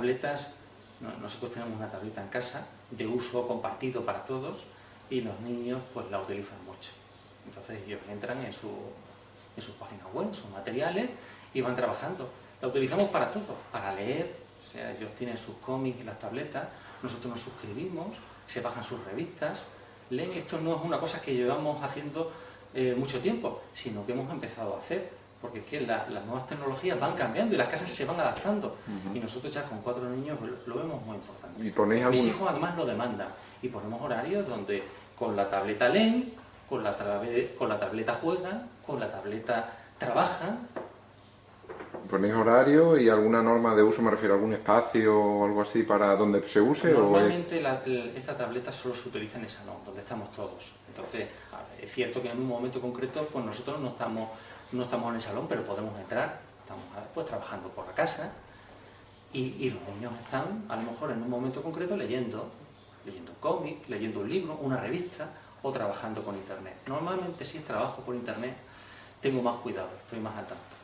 Tabletas, nosotros tenemos una tableta en casa de uso compartido para todos y los niños pues la utilizan mucho. Entonces ellos entran en, su, en sus páginas web, sus materiales y van trabajando. La utilizamos para todo, para leer, o sea, ellos tienen sus cómics en las tabletas, nosotros nos suscribimos, se bajan sus revistas, leen. Esto no es una cosa que llevamos haciendo eh, mucho tiempo, sino que hemos empezado a hacer porque es que las nuevas tecnologías van cambiando y las casas se van adaptando. Y nosotros ya con cuatro niños lo, vemos muy importante. ¿Y Mis hijos además lo demandan. Y ponemos horarios donde con la tableta leen, con la, con la tableta juegan, con la tableta trabajan. ¿Ponéis horario y alguna norma de uso, me refiero algún espacio o algo así para donde se use? Normalmente esta tableta solo se utiliza en el salón, donde estamos todos. Entonces, es cierto que en un momento concreto pues nosotros no estamos no estamos en el salón, pero podemos entrar, estamos pues, trabajando por la casa y, los niños están, a lo mejor en un momento concreto, leyendo, leyendo un cómic, leyendo un libro, una revista o trabajando con internet. Normalmente si es trabajo por internet, tengo más cuidado, estoy más al tanto.